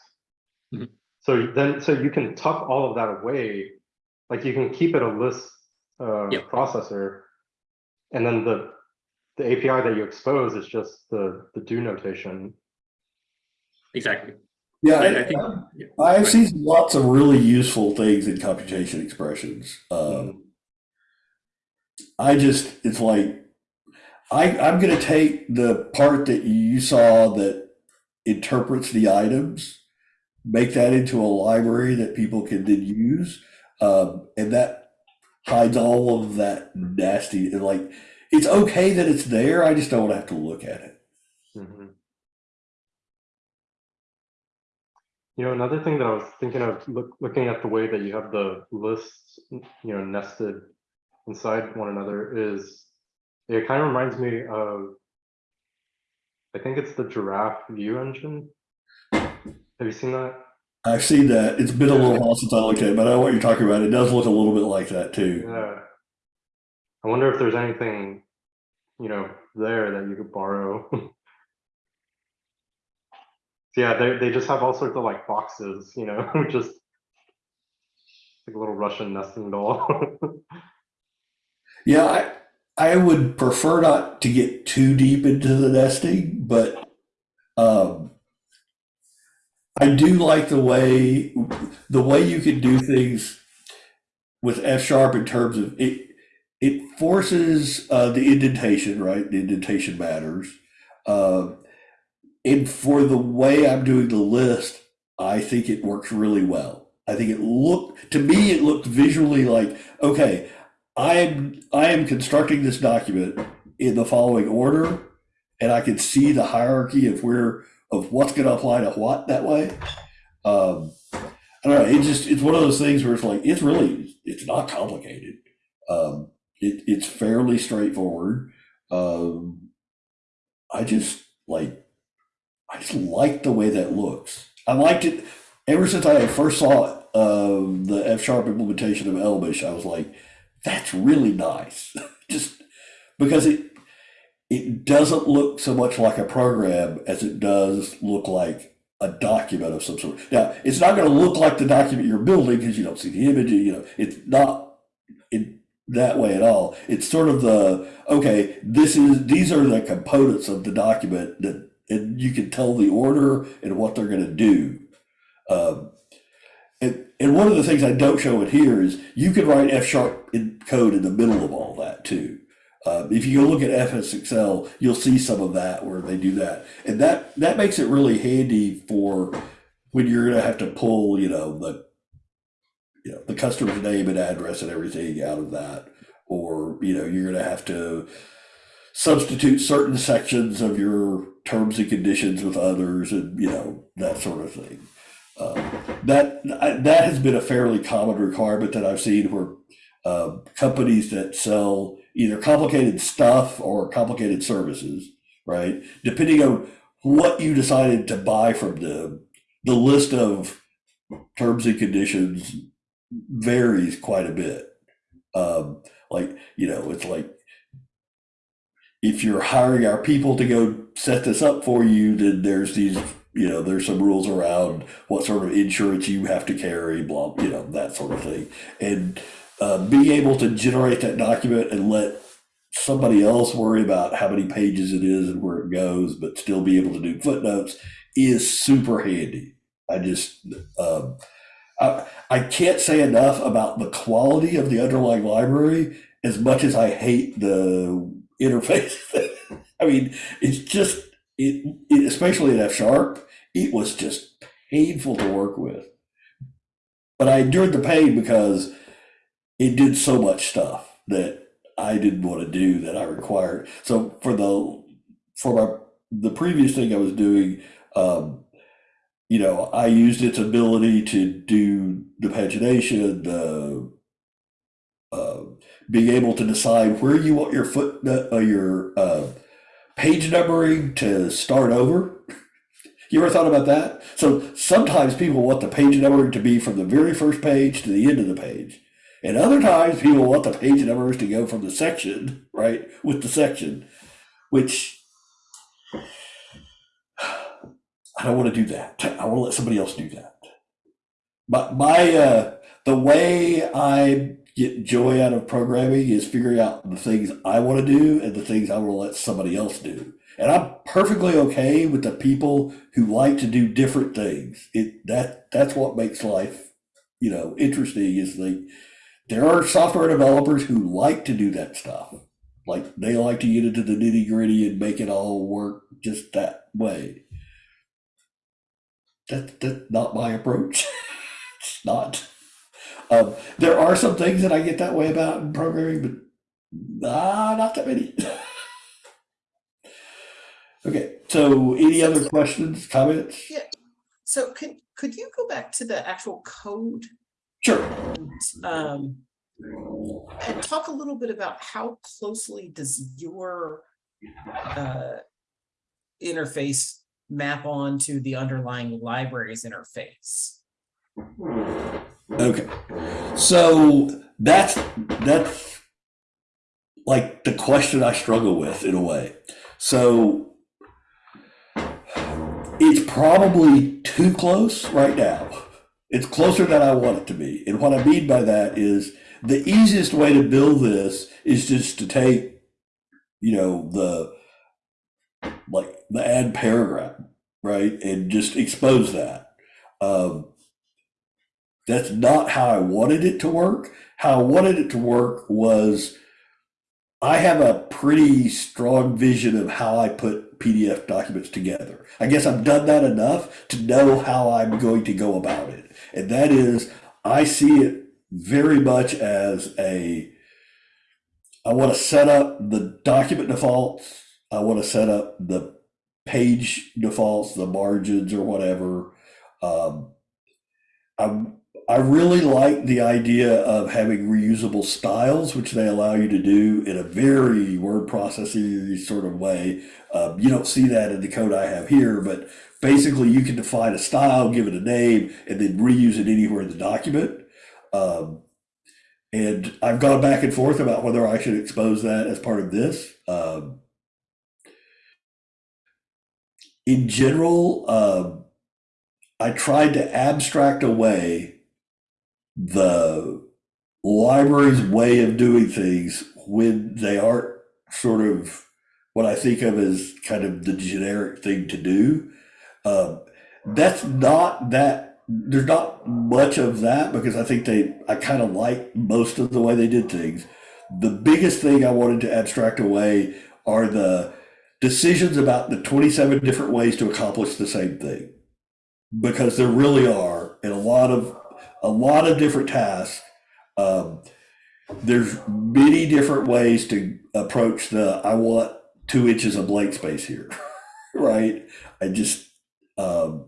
Mhm. So then, so you can tuck all of that away, like you can keep it a list uh, Yep. processor, and then the the API that you expose is just the the do notation. Exactly. Yeah, I, I, think. yeah. I've seen lots of really useful things in computation expressions. Um, I just, it's like, I, I'm going to take the part that you saw that interprets the items, make that into a library that people can then use. Um, and that hides all of that nasty and like it's okay that it's there. I just don't have to look at it. Mhm. You know, another thing that I was thinking of, look, looking at the way that you have the lists, you know, nested inside one another is, it kind of reminds me of, I think it's the Giraffe view engine. Have you seen that? I've seen that. It's been a little while since I looked at it, but I know what you're talking about. It does look a little bit like that too. Yeah. I wonder if there's anything, you know, there that you could borrow. yeah, they they just have all sorts of like boxes, you know, just like a little Russian nesting doll. Yeah, I I would prefer not to get too deep into the nesting, but um, I do like the way the way you can do things with F sharp in terms of it. It forces uh, the indentation, right? The indentation matters. Um, and for the way I'm doing the list, I think it works really well. I think it looked to me it looked visually like okay, I am I am constructing this document in the following order, and I can see the hierarchy of where of what's going to apply to what that way. Um, I don't know. It just it's one of those things where it's like it's really it's not complicated. Um, it, it's fairly straightforward. Um, I just like I just like the way that looks. I liked it ever since I first saw um, the F sharp implementation of Elmish. I was like, that's really nice. just because it it doesn't look so much like a program as it does look like a document of some sort. Now, it's not going to look like the document you're building because you don't see the image. You know, it's not in that way at all. It's sort of the okay. This is these are the components of the document that, and you can tell the order and what they're going to do. Um, and, and one of the things I don't show it here is you can write F sharp in code in the middle of all that too. Um, if you go look at FsExcel, you'll see some of that where they do that, and that that makes it really handy for when you're going to have to pull, you know, the you know the customer's name and address and everything out of that, or you know you're going to have to substitute certain sections of your terms and conditions with others, and you know that sort of thing. Um, that that has been a fairly common requirement that I've seen where uh, companies that sell either complicated stuff or complicated services, right? Depending on what you decided to buy from them, the list of terms and conditions varies quite a bit. Um, like, you know, it's like if you're hiring our people to go set this up for you, then there's these, you know, there's some rules around what sort of insurance you have to carry, blah, you know, that sort of thing. And uh, being able to generate that document and let somebody else worry about how many pages it is and where it goes, but still be able to do footnotes is super handy. I just, um, I, I can't say enough about the quality of the underlying library as much as I hate the interface. I mean, it's just, it, it, especially in F sharp, it was just painful to work with. But I endured the pain because it did so much stuff that I didn't want to do that I required. So for the for my the previous thing I was doing, um, you know, I used its ability to do the pagination, the being able to decide where you want your foot uh, your uh, page numbering to start over. You ever thought about that? So sometimes people want the page numbering to be from the very first page to the end of the page. And other times people want the page numbers to go from the section, right, with the section, which I don't want to do that. I want to let somebody else do that. But my uh, the way I get joy out of programming is figuring out the things I want to do and the things I to let somebody else do. And I'm perfectly okay with the people who like to do different things. It that that's what makes life, you know, interesting is like there are software developers who like to do that stuff. Like they like to get into the nitty gritty and make it all work just that way. That that's not my approach. it's not. Um, there are some things that I get that way about in programming, but ah, not that many. okay, so any other questions, comments? Yeah. So could, could you go back to the actual code? Sure. and, Um, and talk a little bit about how closely does your uh, interface map on to the underlying libraries interface? Okay, so that's that's like the question I struggle with in a way. So it's probably too close right now. It's closer than I want it to be. And what I mean by that is the easiest way to build this is just to take, you know, the like the add paragraph, right? And just expose that. Um, that's not how I wanted it to work. How I wanted it to work was I have a pretty strong vision of how I put PDF documents together. I guess I've done that enough to know how I'm going to go about it. And that is, I see it very much as a I want to set up the document defaults. I want to set up the page defaults, the margins or whatever. Um, I I really like the idea of having reusable styles, which they allow you to do in a very word processing sort of way. Um, you don't see that in the code I have here, but basically you can define a style, give it a name, and then reuse it anywhere in the document. Um, and I've gone back and forth about whether I should expose that as part of this. Um, in general, um, I tried to abstract away the library's way of doing things when they aren't sort of what I think of as kind of the generic thing to do. Um, that's not that there's not much of that because I think they I kind of like most of the way they did things. The biggest thing I wanted to abstract away are the decisions about the 27 different ways to accomplish the same thing because there really are in a lot of a lot of different tasks. Um, there's many different ways to approach the i want two inches of blank space here right? I just um,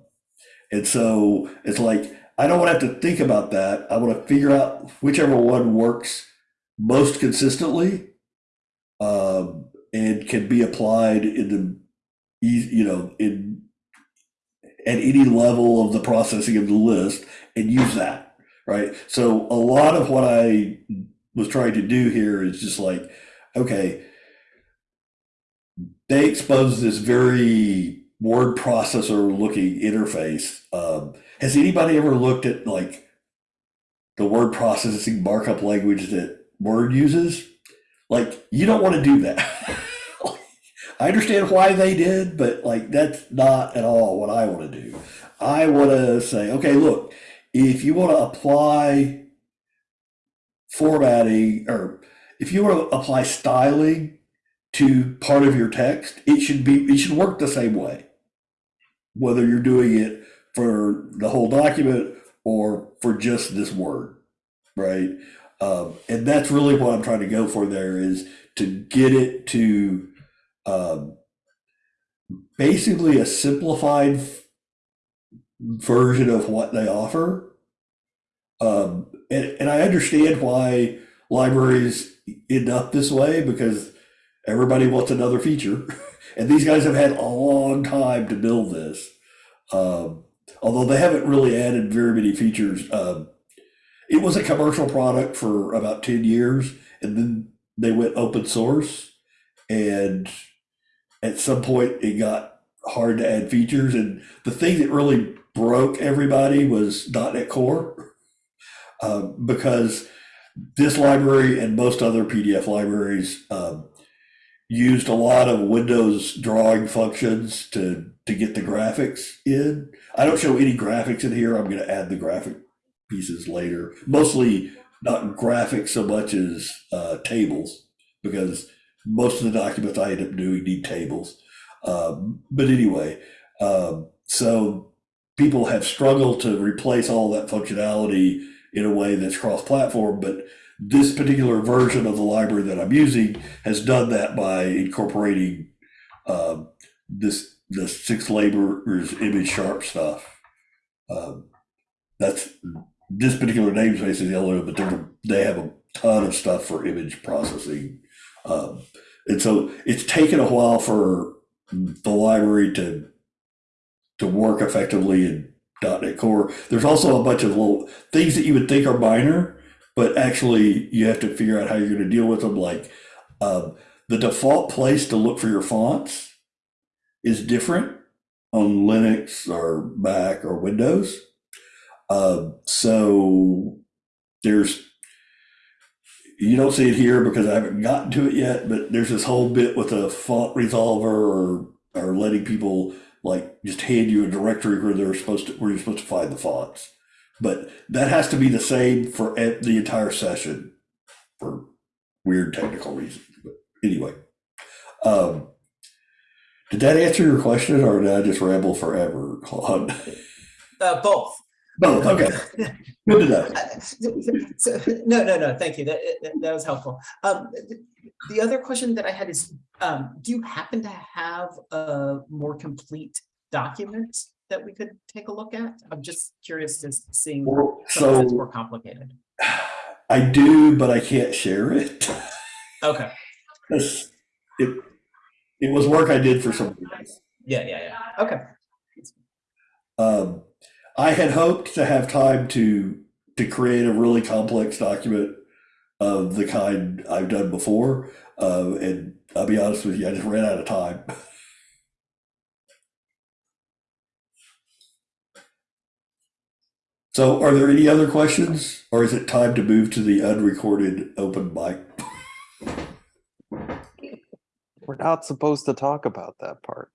and so it's like i don't want to have to think about that. I want to figure out whichever one works most consistently um, and can be applied in the you know in at any level of the processing of the list and use that right? So a lot of what i was trying to do here is just like okay they expose this very word processor looking interface. Um, has anybody ever looked at like the word processing markup language that word uses? Like you don't want to do that. I understand why they did, but like that's not at all what I want to do. I want to say, okay, look, if you want to apply formatting or if you want to apply styling to part of your text, it should be it should work the same way. Whether you're doing it for the whole document or for just this word, right? Um, and that's really what I'm trying to go for there is to get it to um, basically a simplified version of what they offer. Um, and, and I understand why libraries end up this way because everybody wants another feature. and these guys have had a long time to build this. Um, although they haven't really added very many features. Um, it was a commercial product for about 10 years and then they went open source and at some point it got hard to add features and the thing that really broke everybody was .NET Core uh, because this library and most other PDF libraries um, used a lot of Windows drawing functions to to get the graphics in. I don't show any graphics in here. I'm going to add the graphic pieces later. Mostly not graphics so much as uh, tables because most of the documents I end up doing need tables. Um, but anyway, um, so people have struggled to replace all that functionality in a way that's cross-platform, but this particular version of the library that I'm using has done that by incorporating um, this the SixLabors ImageSharp stuff. Um, that's this particular namespace is one, but they have a ton of stuff for image processing. Um, and so it's taken a while for the library to to work effectively in .NET Core. There's also a bunch of little things that you would think are minor, but actually you have to figure out how you're going to deal with them. Like um, the default place to look for your fonts is different on Linux or Mac or Windows. Uh, so there's you don't see it here because I haven't gotten to it yet, but there's this whole bit with a font resolver or or letting people like just hand you a directory where they're supposed to where you're supposed to find the fonts. But that has to be the same for the entire session for weird technical reasons. But anyway, um, did that answer your question, or did I just ramble forever, Claude? Uh, both. Both. Okay. Good to know. Uh, so- No, no, no, thank you. That, that- that was helpful. Um, th- The other question that I had is, um, do you happen to have a more complete document that we could take a look at? I'm just curious to seeing that's So more complicated. I do, but I can't share it. Okay, It's- It, it was work I did for somebody else. yeah, yeah, yeah, okay. Um, I had hoped to have time to to create a really complex document of the kind I've done before, uh, and I'll be honest with you, I just ran out of time. So, are there any other questions, or is it time to move to the unrecorded open mic? We're not supposed to talk about that part.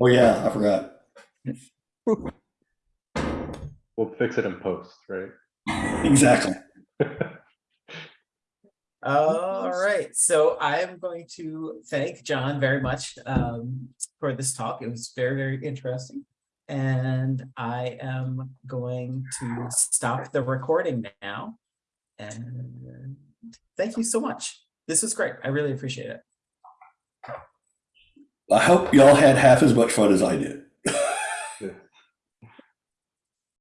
Oh yeah, I forgot. We'll fix it in post, right? Exactly. All right, so I am going to thank John very much um, for this talk. It was very, very interesting. And I am going to stop the recording now. And thank you so much. This was great. I really appreciate it. I hope y'all had half as much fun as I did.